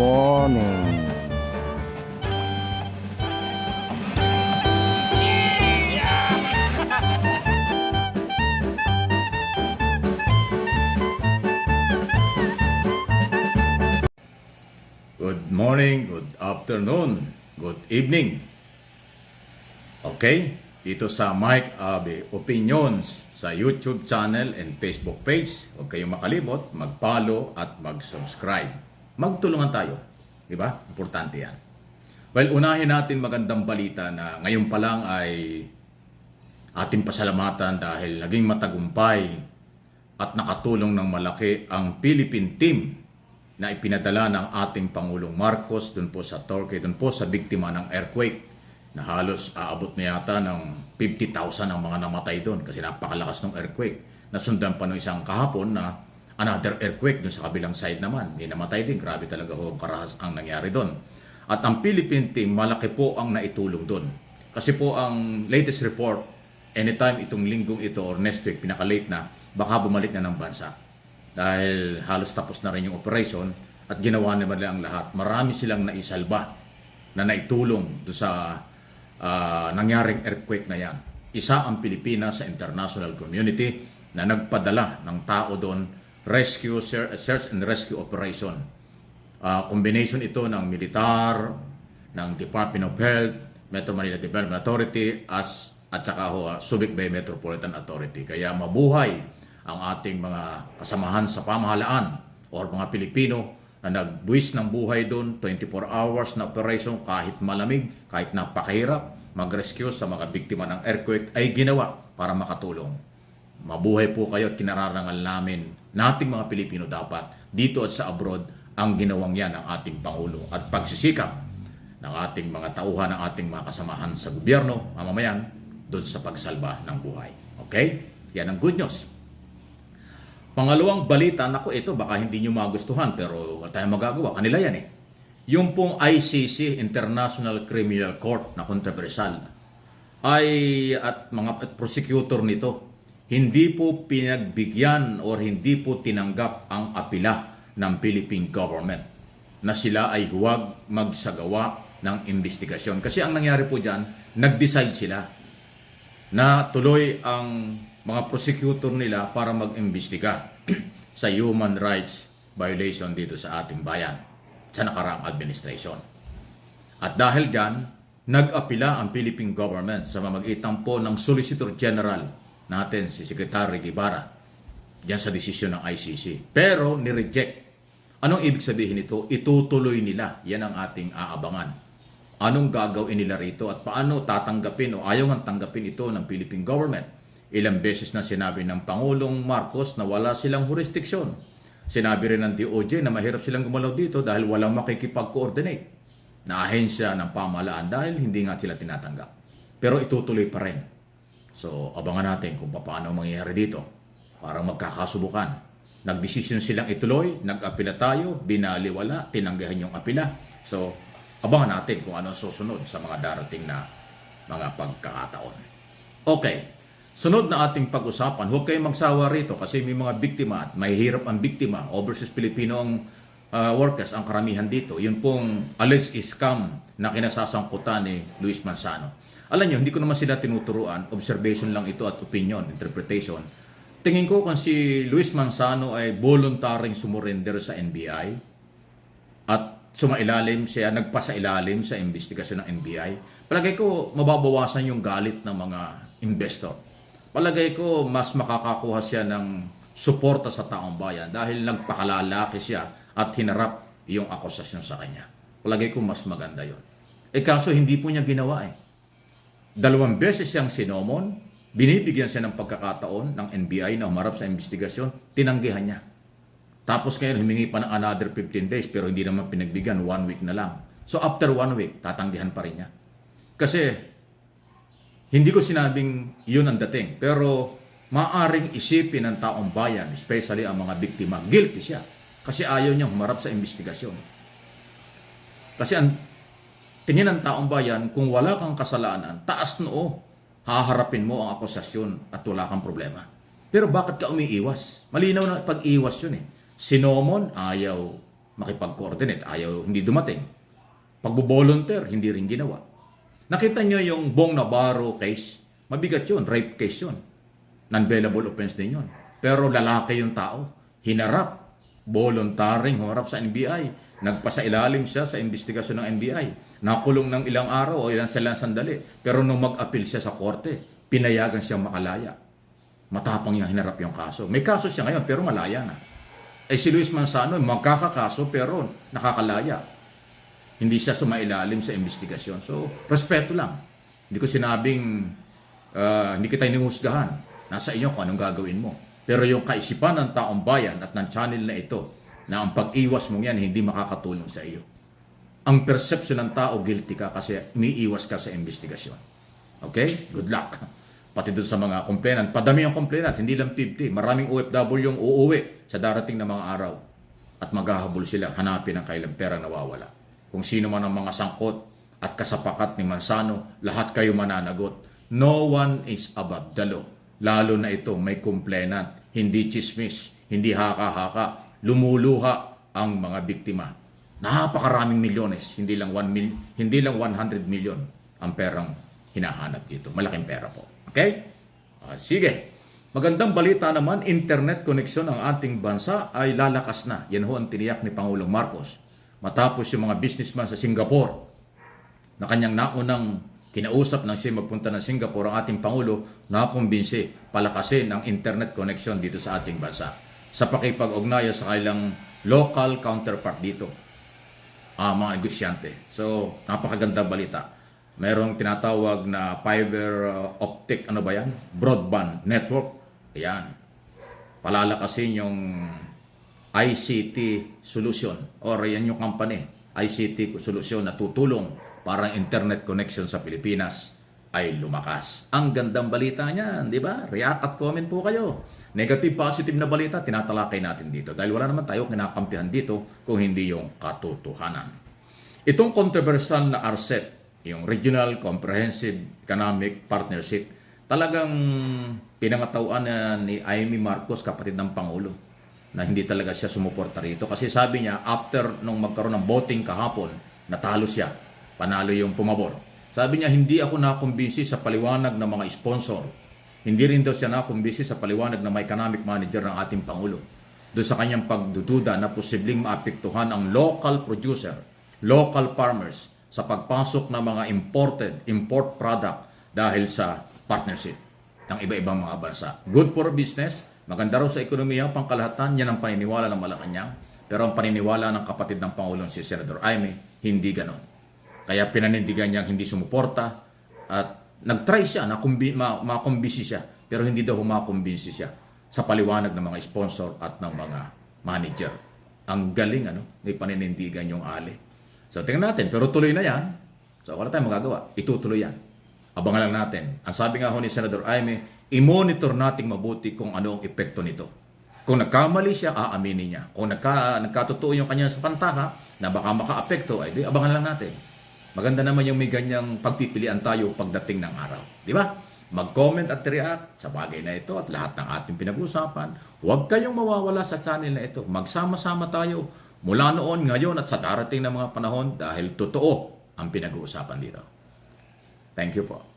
morning. Good morning, good afternoon, good evening. Okay, dito sa Mike Abe Opinions sa YouTube channel and Facebook page. Huwag kayong makalimot, mag-follow at mag-subscribe. Magtulungan tayo. Di ba? Importante yan. Well, unahin natin magandang balita na ngayon pa lang ay ating pasalamatan dahil naging matagumpay at nakatulong ng malaki ang Philippine team na ipinadala ng ating Pangulong Marcos dun po sa Turkey, dun po sa biktima ng earthquake na halos aabot na yata ng 50,000 ang mga namatay doon kasi napakalakas ng earthquake. Nasundan pa ng isang kahapon na another earthquake dun sa kabilang side naman. Hindi namatay din. Grabe talaga ho karahas ang nangyari doon. At ang Philippine team, malaki po ang naitulong doon. Kasi po ang latest report, anytime itong linggong ito or next week, pinaka-late na, baka bumalik na ng bansa dahil halos tapos na rin yung operation at ginawa naman nila ang lahat. Marami silang naisalba na naitulong do sa ah, nangyaring earthquake na yan. Isa ang Pilipinas sa international community na nagpadala ng tao doon rescue, search and rescue operation. Ah, combination ito ng militar, ng Department of Health, Metro Manila Development Authority, as at saka ho, ah, Subic Bay Metropolitan Authority. Kaya mabuhay ang ating mga kasamahan sa pamahalaan or mga Pilipino na nagbuwis ng buhay doon, 24 hours na operation kahit malamig, kahit napakahirap, mag-rescue sa mga biktima ng earthquake ay ginawa para makatulong. Mabuhay po kayo at kinararangal namin nating mga Pilipino dapat dito at sa abroad ang ginawang yan ng ating Pangulo at pagsisikap ng ating mga tauhan, ng ating mga kasamahan sa gobyerno, mamamayan, doon sa pagsalba ng buhay. Okay? Yan ang good news. Pangalawang balita, nako ito baka hindi nyo magustuhan pero tayong magagawa. Kanila yan eh. Yung pong ICC, International Criminal Court na kontrobersyal ay at mga at prosecutor nito hindi po pinagbigyan or hindi po tinanggap ang apila ng Philippine government na sila ay huwag magsagawa ng investigasyon. Kasi ang nangyari po dyan, nag-decide sila na tuloy ang mga prosecutor nila para mag-imbestiga sa human rights violation dito sa ating bayan sa nakaraang administration. At dahil dyan, nag-apila ang Philippine government sa mamagitan po ng Solicitor General natin, si Secretary Guevara, diyan sa desisyon ng ICC. Pero ni-reject. Anong ibig sabihin nito? Itutuloy nila. Yan ang ating aabangan. Anong gagawin nila rito at paano tatanggapin o ayaw man tanggapin ito ng Philippine government? Ilang beses na sinabi ng Pangulong Marcos na wala silang jurisdiksyon. Sinabi rin ng DOJ na mahirap silang gumalaw dito dahil walang makikipag-coordinate na ahensya ng pamahalaan dahil hindi nga sila tinatanggap. Pero itutuloy pa rin. So, abangan natin kung paano mangyayari dito. Parang magkakasubukan. Nagdesisyon silang ituloy, nag-apila tayo, binaliwala, tinanggihan yung apila. So, abangan natin kung ano ang susunod sa mga darating na mga pagkakataon. Okay. Sunod na ating pag-usapan, huwag kayong magsawa rito kasi may mga biktima at may hirap ang biktima. Overseas Filipino ang uh, workers, ang karamihan dito. Yun pong alleged scam na kinasasangkutan ni Luis Manzano. Alam nyo, hindi ko naman sila tinuturuan. Observation lang ito at opinion, interpretation. Tingin ko kung si Luis Manzano ay voluntaring sumurrender sa NBI at sumailalim siya, nagpasailalim sa investigasyon ng NBI, palagay ko mababawasan yung galit ng mga investor. Palagay ko mas makakakuha siya ng suporta sa taong bayan dahil nagpakalalaki siya at hinarap yung akusasyon sa kanya. Palagay ko mas maganda yon. Eh kaso hindi po niya ginawa eh. Dalawang beses siyang sinomon, binibigyan siya ng pagkakataon ng NBI na humarap sa investigasyon, tinanggihan niya. Tapos ngayon humingi pa ng another 15 days pero hindi naman pinagbigyan, one week na lang. So after one week, tatanggihan pa rin niya. Kasi hindi ko sinabing yun ang dating, pero maaring isipin ng taong bayan, especially ang mga biktima, guilty siya. Kasi ayaw niyang humarap sa investigasyon. Kasi ang tingin ng taong bayan, kung wala kang kasalanan, taas noo, haharapin mo ang akusasyon at wala kang problema. Pero bakit ka umiiwas? Malinaw na pag-iwas yun eh. Sinomon, ayaw makipag-coordinate. Ayaw, hindi dumating. Pagbo-volunteer, hindi rin ginawa. Nakita nyo yung Bong Navarro case, mabigat yun, rape case yun. Non-bailable offense din yun. Pero lalaki yung tao. Hinarap, voluntaring humarap sa NBI. Nagpasa ilalim siya sa investigasyon ng NBI. Nakulong ng ilang araw o ilang silang sandali. Pero nung mag-appeal siya sa korte, pinayagan siyang makalaya. Matapang niya hinarap yung kaso. May kaso siya ngayon pero malaya na. Eh si Luis Manzano, magkakakaso pero nakakalaya. Hindi siya sumailalim sa investigasyon. So, respeto lang. Hindi ko sinabing ah, hindi kita inuhusgahan. Nasa inyo kung anong gagawin mo. Pero yung kaisipan ng taong bayan at ng channel na ito, na ang pag-iwas mong yan hindi makakatulong sa iyo. Ang perception ng tao, guilty ka kasi umiiwas ka sa investigasyon. Okay? Good luck. Pati doon sa mga complainant. Padami ang complainant, hindi lang 50. Maraming OFW yung uuwi sa darating na mga araw. At maghahabol sila, hanapin ang kailang pera nawawala. Kung sino man ang mga sangkot at kasapakat ni Mansano, lahat kayo mananagot. No one is above the law. Lalo na ito, may complainant. Hindi chismis, hindi haka-haka. Lumuluha ang mga biktima. Napakaraming milyones, hindi lang 1 mil, hindi lang 100 million ang perang hinahanap dito. Malaking pera po. Okay? Ah, sige. Magandang balita naman, internet connection ng ating bansa ay lalakas na. Yan ho ang tiniyak ni Pangulong Marcos. Matapos yung mga businessman sa Singapore na kanyang naunang kinausap nang siya magpunta ng Singapore ang ating Pangulo na kumbinsi palakasin ang internet connection dito sa ating bansa sa pakipag-ugnayan sa kailang local counterpart dito ah, mga negosyante. So, napakaganda balita. Merong tinatawag na fiber uh, optic, ano ba yan? Broadband network. Ayan. Palalakasin yung ICT solution or yan yung company, ICT solution na tutulong para internet connection sa Pilipinas ay lumakas. Ang gandang balita niyan, di ba? React at comment po kayo. Negative, positive na balita, tinatalakay natin dito. Dahil wala naman tayo kinakampihan dito kung hindi yung katotohanan. Itong controversial na RCEP, yung Regional Comprehensive Economic Partnership, talagang pinangatauan na ni Amy Marcos, kapatid ng Pangulo, na hindi talaga siya sumuporta rito. Kasi sabi niya, after nung magkaroon ng voting kahapon, natalo siya. Panalo yung pumabor. Sabi niya, hindi ako nakumbinsi sa paliwanag ng mga sponsor. Hindi rin daw siya nakumbinsi sa paliwanag ng economic manager ng ating Pangulo. Doon sa kanyang pagdududa na posibleng maapektuhan ang local producer, local farmers sa pagpasok ng mga imported, import product dahil sa partnership ng iba-ibang mga bansa. Good for business, maganda raw sa ekonomiya, pangkalahatan, yan ang paniniwala ng Malacanang. Pero ang paniniwala ng kapatid ng Pangulong si Senador Aimee, hindi ganon. Kaya pinanindigan niyang hindi sumuporta at nag-try siya na kumbi, ma, makumbisi siya pero hindi daw humakumbisi siya sa paliwanag ng mga sponsor at ng mga manager. Ang galing ano, may paninindigan yung ali. So tingnan natin, pero tuloy na yan. So wala tayong magagawa, itutuloy yan. Abangan lang natin. Ang sabi nga ho ni Senator Aime, i-monitor nating mabuti kung ano ang epekto nito. Kung nagkamali siya, aaminin niya. Kung nagka, nagkatotoo yung kanya sa pantaha na baka maka-apekto, ay di, abangan lang natin. Maganda naman yung may ganyang pagpipilian tayo pagdating ng araw. Di ba? Mag-comment at react sa bagay na ito at lahat ng ating pinag-usapan. Huwag kayong mawawala sa channel na ito. Magsama-sama tayo mula noon, ngayon at sa darating na mga panahon dahil totoo ang pinag-uusapan dito. Thank you po.